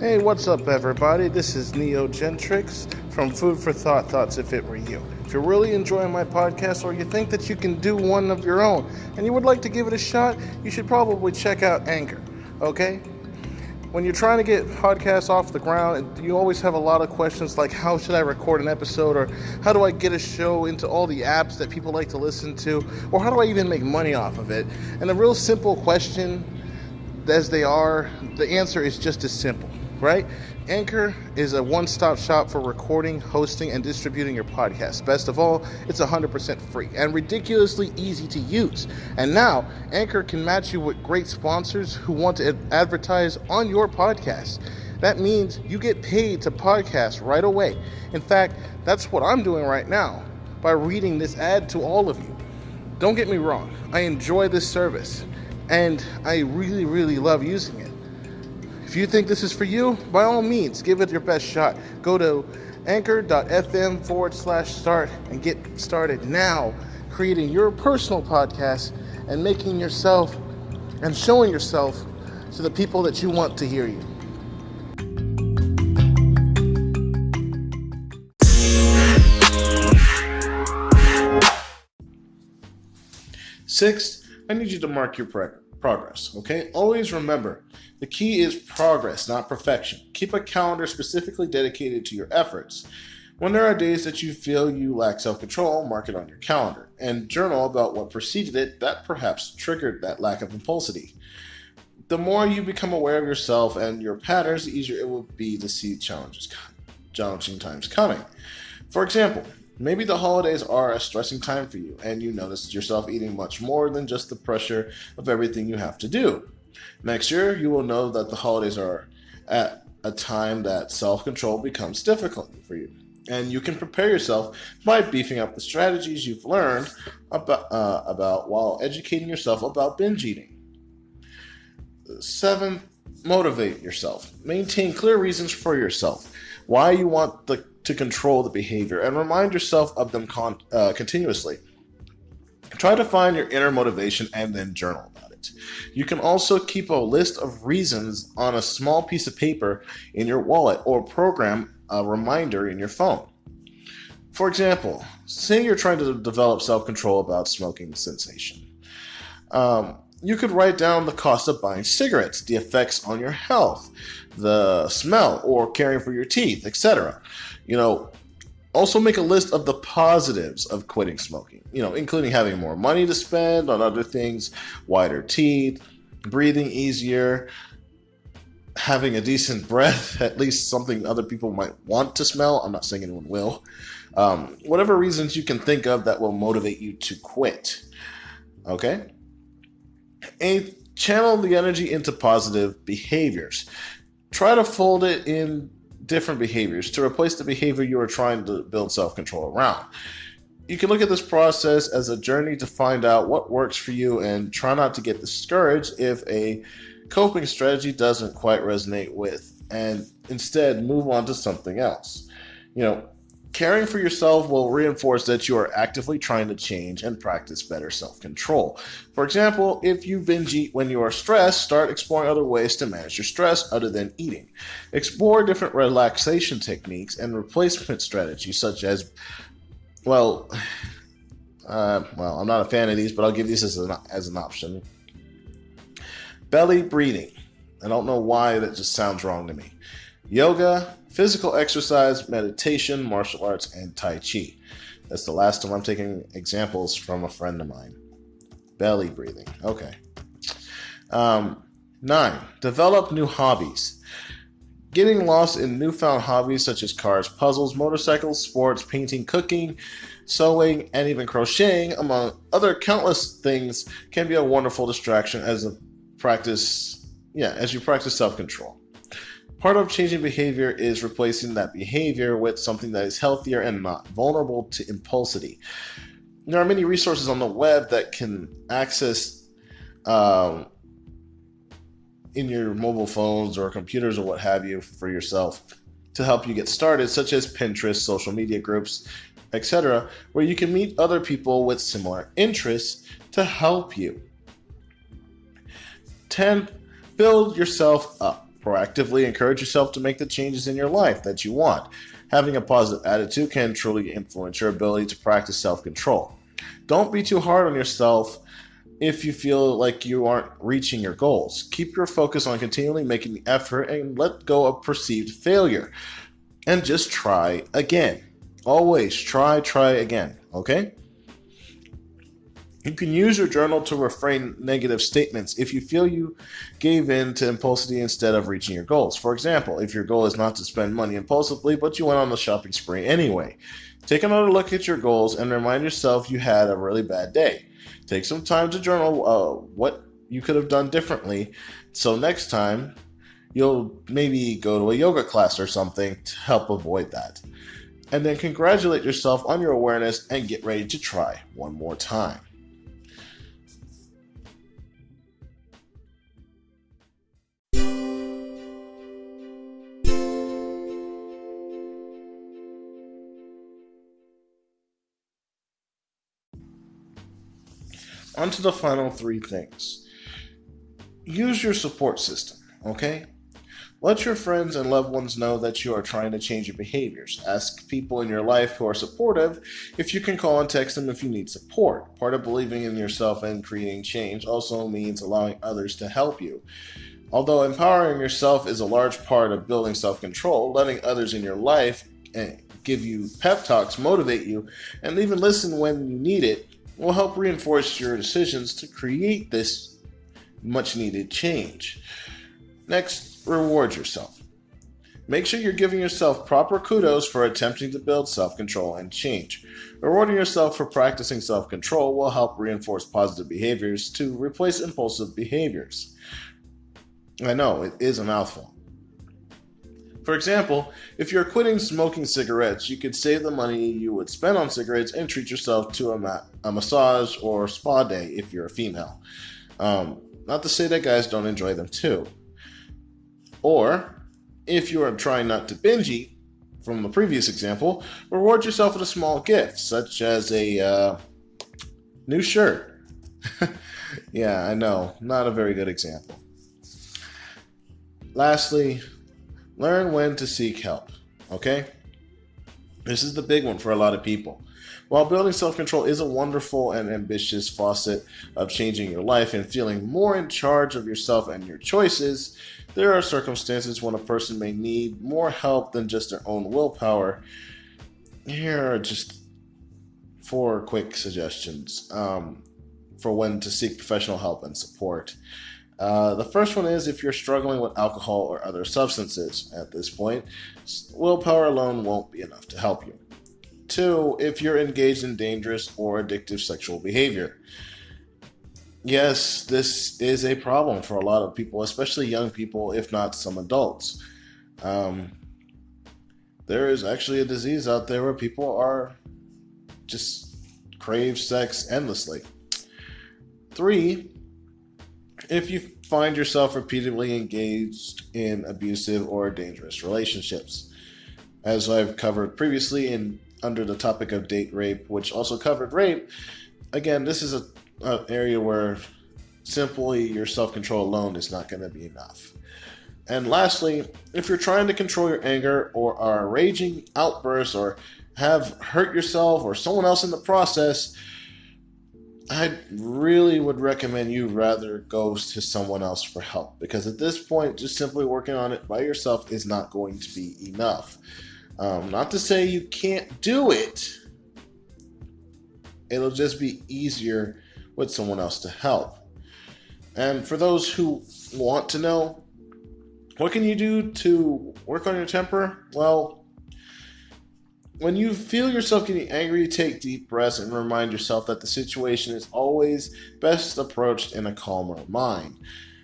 Hey, what's up, everybody? This is Neo Gentrix from Food for Thought Thoughts If It Were You. If you're really enjoying my podcast or you think that you can do one of your own and you would like to give it a shot, you should probably check out Anchor, okay? When you're trying to get podcasts off the ground, you always have a lot of questions like how should I record an episode or how do I get a show into all the apps that people like to listen to or how do I even make money off of it? And a real simple question as they are, the answer is just as simple right? Anchor is a one stop shop for recording, hosting, and distributing your podcast. Best of all, it's 100% free and ridiculously easy to use. And now, Anchor can match you with great sponsors who want to advertise on your podcast. That means you get paid to podcast right away. In fact, that's what I'm doing right now by reading this ad to all of you. Don't get me wrong, I enjoy this service and I really, really love using it. If you think this is for you, by all means, give it your best shot. Go to anchor.fm forward slash start and get started now creating your personal podcast and making yourself and showing yourself to the people that you want to hear you. Sixth, I need you to mark your progress, okay? Always remember the key is progress, not perfection. Keep a calendar specifically dedicated to your efforts. When there are days that you feel you lack self control, mark it on your calendar and journal about what preceded it that perhaps triggered that lack of impulsivity. The more you become aware of yourself and your patterns, the easier it will be to see challenges, challenging times coming. For example, maybe the holidays are a stressing time for you and you notice yourself eating much more than just the pressure of everything you have to do. Next year, you will know that the holidays are at a time that self control becomes difficult for you. And you can prepare yourself by beefing up the strategies you've learned about, uh, about while educating yourself about binge eating. Seven, motivate yourself. Maintain clear reasons for yourself, why you want the, to control the behavior, and remind yourself of them con- uh, continuously. Try to find your inner motivation and then journal about it. You can also keep a list of reasons on a small piece of paper in your wallet or program a reminder in your phone. For example, say you're trying to develop self control about smoking cessation. Um, you could write down the cost of buying cigarettes, the effects on your health, the smell, or caring for your teeth, etc. You know, also make a list of the positives of quitting smoking, you know, including having more money to spend on other things, whiter teeth, breathing easier, having a decent breath, at least something other people might want to smell. I'm not saying anyone will. Um, whatever reasons you can think of that will motivate you to quit. Okay? And channel the energy into positive behaviors. Try to fold it in different behaviors to replace the behavior you are trying to build self control around. You can look at this process as a journey to find out what works for you and try not to get discouraged if a coping strategy doesn't quite resonate with, and instead move on to something else. You know, Caring for yourself will reinforce that you are actively trying to change and practice better self control. For example, if you binge eat when you are stressed, start exploring other ways to manage your stress other than eating. Explore different relaxation techniques and replacement strategies, such as, well, uh, well, I'm not a fan of these, but I'll give these as an, as an option. Belly breathing. I don't know why that just sounds wrong to me. Yoga, physical exercise, meditation, martial arts, and Tai Chi. That's the last time I'm taking examples from a friend of mine. Belly breathing. Okay. Um, nine, develop new hobbies. Getting lost in newfound hobbies such as cars, puzzles, motorcycles, sports, painting, cooking, sewing, and even crocheting, among other countless things, can be a wonderful distraction as a practice, yeah, as you practice self control. Part of changing behavior is replacing that behavior with something that is healthier and not vulnerable to impulsivity. There are many resources on the web that can access um, in your mobile phones or computers or what have you for yourself to help you get started, such as Pinterest, social media groups, etc., where you can meet other people with similar interests to help you. 10. Build yourself up. Proactively encourage yourself to make the changes in your life that you want. Having a positive attitude can truly influence your ability to practice self control. Don't be too hard on yourself if you feel like you aren't reaching your goals. Keep your focus on continually making the effort and let go of perceived failure. And just try again. Always try, try again. Okay? You can use your journal to refrain negative statements if you feel you gave in to impulsivity instead of reaching your goals. For example, if your goal is not to spend money impulsively, but you went on the shopping spree anyway. Take another look at your goals and remind yourself you had a really bad day. Take some time to journal uh, what you could have done differently so next time you'll maybe go to a yoga class or something to help avoid that. And then congratulate yourself on your awareness and get ready to try one more time. On to the final three things. Use your support system, okay? Let your friends and loved ones know that you are trying to change your behaviors. Ask people in your life who are supportive if you can call and text them if you need support. Part of believing in yourself and creating change also means allowing others to help you. Although empowering yourself is a large part of building self control, letting others in your life eh, give you pep talks, motivate you, and even listen when you need it will help reinforce your decisions to create this much needed change. Next, reward yourself. Make sure you're giving yourself proper kudos for attempting to build self control and change. Rewarding yourself for practicing self control will help reinforce positive behaviors to replace impulsive behaviors. I know, it is a mouthful. For example, if you're quitting smoking cigarettes, you could save the money you would spend on cigarettes and treat yourself to a, ma- a massage or spa day if you're a female. Um, not to say that guys don't enjoy them too. Or, if you are trying not to binge eat, from the previous example, reward yourself with a small gift, such as a uh, new shirt. yeah, I know, not a very good example. Lastly, Learn when to seek help. Okay? This is the big one for a lot of people. While building self control is a wonderful and ambitious faucet of changing your life and feeling more in charge of yourself and your choices, there are circumstances when a person may need more help than just their own willpower. Here are just four quick suggestions um, for when to seek professional help and support. Uh, the first one is if you're struggling with alcohol or other substances at this point, willpower alone won't be enough to help you. Two, if you're engaged in dangerous or addictive sexual behavior. Yes, this is a problem for a lot of people, especially young people, if not some adults. Um, there is actually a disease out there where people are just crave sex endlessly. Three, if you find yourself repeatedly engaged in abusive or dangerous relationships. As I've covered previously in under the topic of date rape, which also covered rape, again, this is a, an area where simply your self control alone is not going to be enough. And lastly, if you're trying to control your anger or are raging outbursts or have hurt yourself or someone else in the process, I really would recommend you rather go to someone else for help because at this point, just simply working on it by yourself is not going to be enough. Um, not to say you can't do it, it'll just be easier with someone else to help. And for those who want to know, what can you do to work on your temper? Well, when you feel yourself getting angry, take deep breaths and remind yourself that the situation is always best approached in a calmer mind.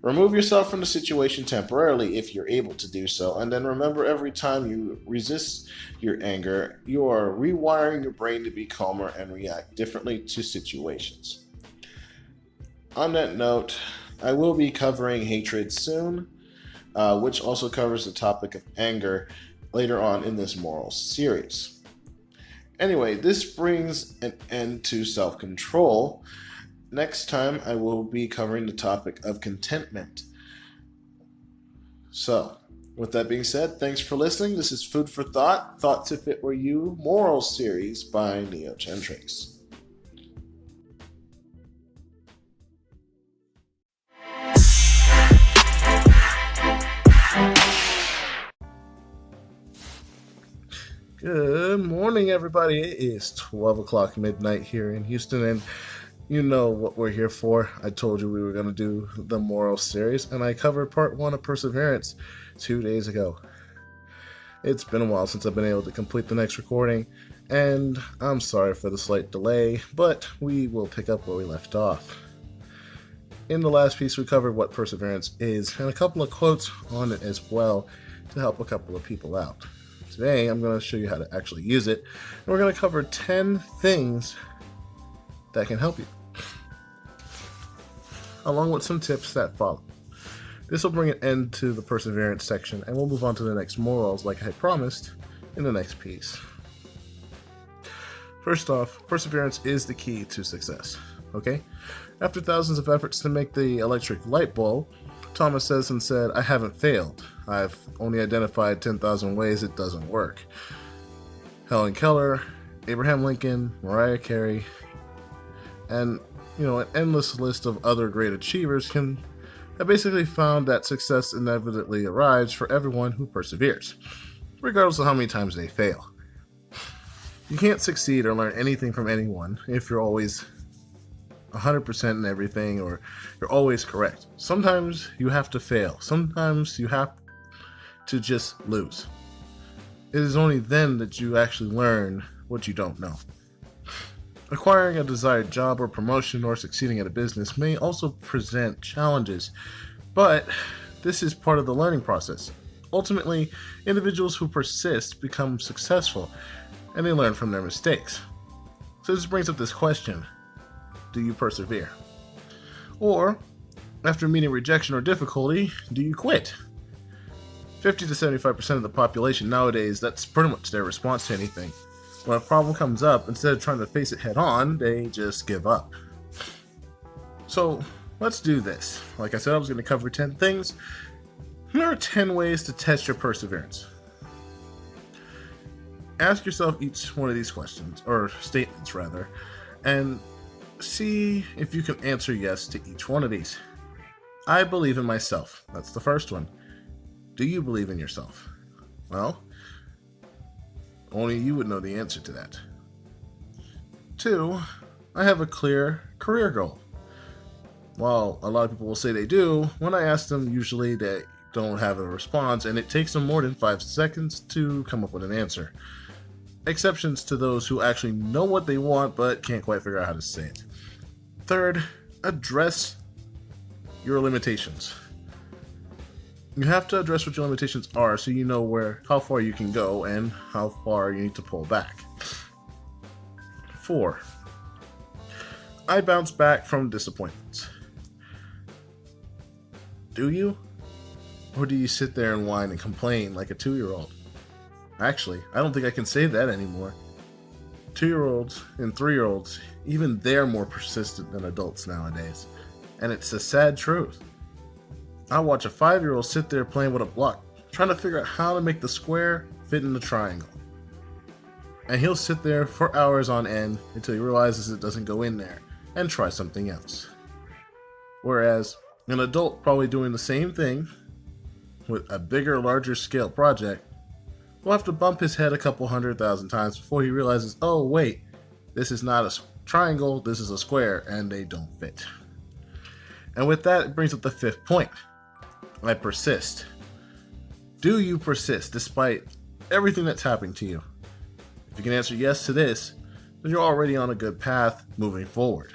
Remove yourself from the situation temporarily if you're able to do so, and then remember every time you resist your anger, you are rewiring your brain to be calmer and react differently to situations. On that note, I will be covering hatred soon, uh, which also covers the topic of anger later on in this moral series. Anyway, this brings an end to self control. Next time, I will be covering the topic of contentment. So, with that being said, thanks for listening. This is Food for Thought, Thoughts If It Were You, Moral Series by Neocentrics. Good morning, everybody. It is 12 o'clock midnight here in Houston, and you know what we're here for. I told you we were going to do the moral series, and I covered part one of Perseverance two days ago. It's been a while since I've been able to complete the next recording, and I'm sorry for the slight delay, but we will pick up where we left off. In the last piece, we covered what Perseverance is, and a couple of quotes on it as well to help a couple of people out. Today, I'm going to show you how to actually use it. And we're going to cover 10 things that can help you, along with some tips that follow. This will bring an end to the perseverance section, and we'll move on to the next morals like I promised in the next piece. First off, perseverance is the key to success, okay? After thousands of efforts to make the electric light bulb, Thomas Edison said, I haven't failed. I've only identified 10,000 ways it doesn't work. Helen Keller, Abraham Lincoln, Mariah Carey, and you know, an endless list of other great achievers can have basically found that success inevitably arrives for everyone who perseveres, regardless of how many times they fail. You can't succeed or learn anything from anyone if you're always 100% in everything or you're always correct. Sometimes you have to fail. Sometimes you have to just lose. It is only then that you actually learn what you don't know. Acquiring a desired job or promotion or succeeding at a business may also present challenges, but this is part of the learning process. Ultimately, individuals who persist become successful and they learn from their mistakes. So this brings up this question do you persevere? Or, after meeting rejection or difficulty, do you quit? 50 to 75% of the population nowadays, that's pretty much their response to anything. When a problem comes up, instead of trying to face it head on, they just give up. So, let's do this. Like I said, I was going to cover 10 things. Here are 10 ways to test your perseverance. Ask yourself each one of these questions, or statements rather, and see if you can answer yes to each one of these. I believe in myself. That's the first one. Do you believe in yourself? Well, only you would know the answer to that. Two, I have a clear career goal. While a lot of people will say they do, when I ask them, usually they don't have a response, and it takes them more than five seconds to come up with an answer. Exceptions to those who actually know what they want but can't quite figure out how to say it. Third, address your limitations. You have to address what your limitations are so you know where how far you can go and how far you need to pull back. 4. I bounce back from disappointments. Do you? Or do you sit there and whine and complain like a two year old? Actually, I don't think I can say that anymore two year olds and three year olds, even they're more persistent than adults nowadays. And it's a sad truth. I watch a five year old sit there playing with a block, trying to figure out how to make the square fit in the triangle. And he'll sit there for hours on end until he realizes it doesn't go in there and try something else. Whereas an adult probably doing the same thing with a bigger, larger scale project will have to bump his head a couple hundred thousand times before he realizes, oh, wait, this is not a triangle, this is a square, and they don't fit. And with that, it brings up the fifth point. I persist. Do you persist despite everything that's happening to you? If you can answer yes to this, then you're already on a good path moving forward.